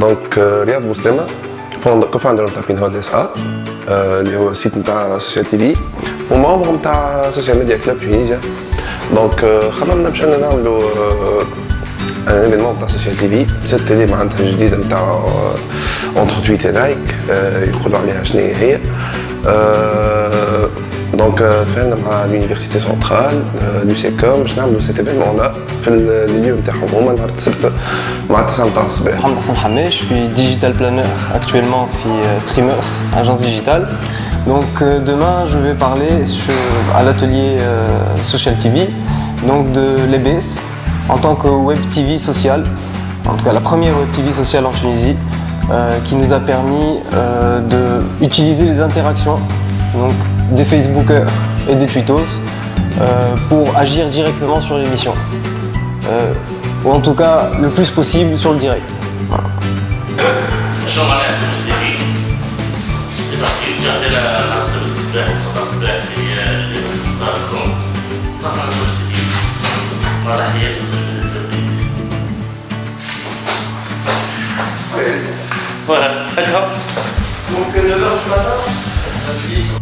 دونك رياض بوسلامه كوفاوندر نتاع بين هول اس ا اللي هو السيت نتاع سوسيال تي في وممبر نتاع سوسيال ميديا كلوب تونيزيا دونك خممنا باش انا نعملوا ان ايفينمون نتاع سوسيال تي في ست تيلي معناتها جديده نتاع اونتر تويت لايك يقولوا عليها شنو هي دونك فعلنا مع l'université centrale l'UCCOM باش نعملوا سيت ايفينمون لا في اليوم نتاعهم هما نهار السبت مع 9 نتاع الصباح محمد حسن حماش في digital planner actuellement في streamers agence digitale donc demain je vais parler sur, à l'atelier social TV donc de l'EBS en tant que web TV social en tout cas la première web TV sociale en Tunisie euh, qui nous a permis euh, d'utiliser les interactions donc des Facebookers et des Twittos euh, pour agir directement sur l'émission. Euh, ou en tout cas le plus possible sur le direct. Voilà. C'est parce que garder la, la seule display, ça passe bien et les résultats comme dans la société. Voilà, il y a des Voilà, d'accord. Donc 9h du matin